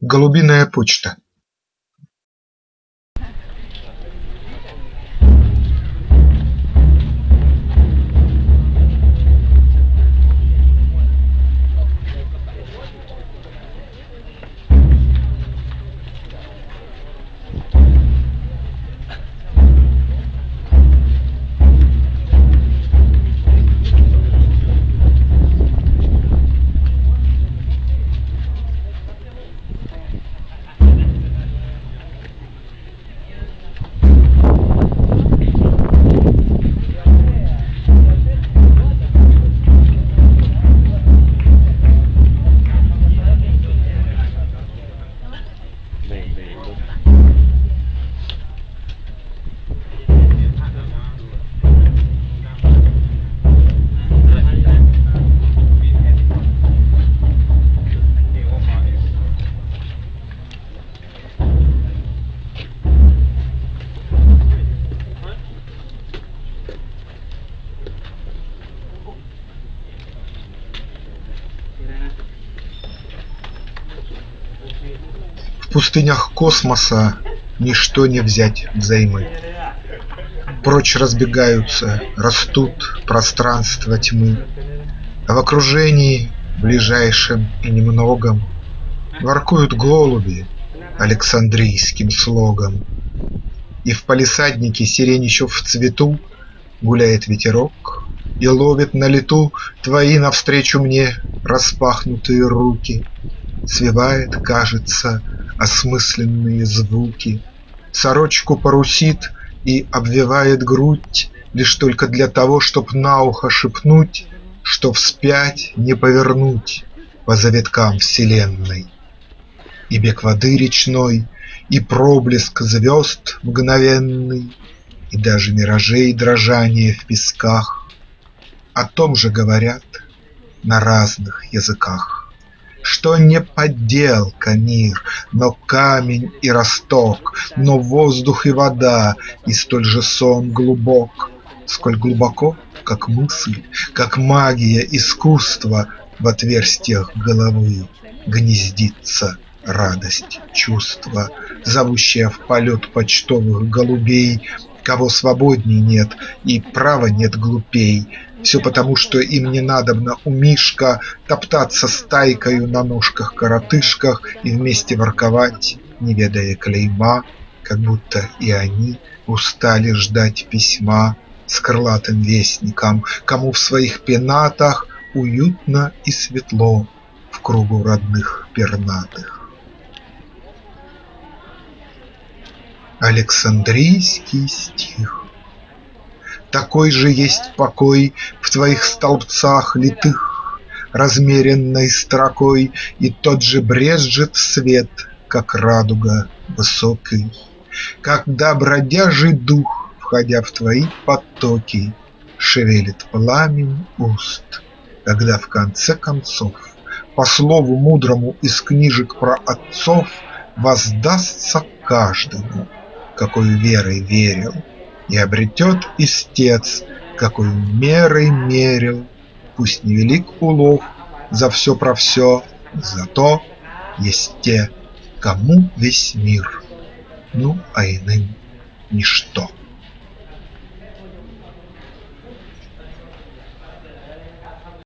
Голубиная почта В пустынях космоса ничто не взять взаймы. Прочь разбегаются, растут пространства тьмы, А в окружении ближайшем и немногом Воркуют голуби Александрийским слогом, И в палисаднике сирень еще в цвету Гуляет ветерок и ловит на лету Твои навстречу мне распахнутые руки, Свивает, кажется, осмысленные звуки, Сорочку парусит и обвивает грудь Лишь только для того, чтоб на ухо шепнуть, Что вспять не повернуть по завиткам вселенной. И бег воды речной, и проблеск звезд мгновенный, И даже миражей дрожание в песках О том же говорят на разных языках. Что не подделка мир, но камень и росток, Но воздух и вода, и столь же сон глубок, Сколь глубоко, как мысль, как магия искусства В отверстиях головы гнездится радость чувства, Зовущая в полет почтовых голубей, Кого свободней нет и права нет глупей, все потому, что им не надобно у Мишка Топтаться стайкою на ножках-коротышках И вместе ворковать, не ведая клейма, Как будто и они устали ждать письма С крылатым вестником, кому в своих пенатах Уютно и светло в кругу родных пернатых. Александрийский стих такой же есть покой В твоих столбцах литых размеренной строкой, И тот же брезжит свет, как радуга высокий, Когда бродяжий дух, входя в твои потоки, Шевелит пламень уст, когда в конце концов По слову мудрому из книжек про отцов Воздастся каждому, какой верой верил, и обретет истец, какой мерой мерил, Пусть невелик улов за все про все, Зато есть те, кому весь мир, Ну, а иным ничто.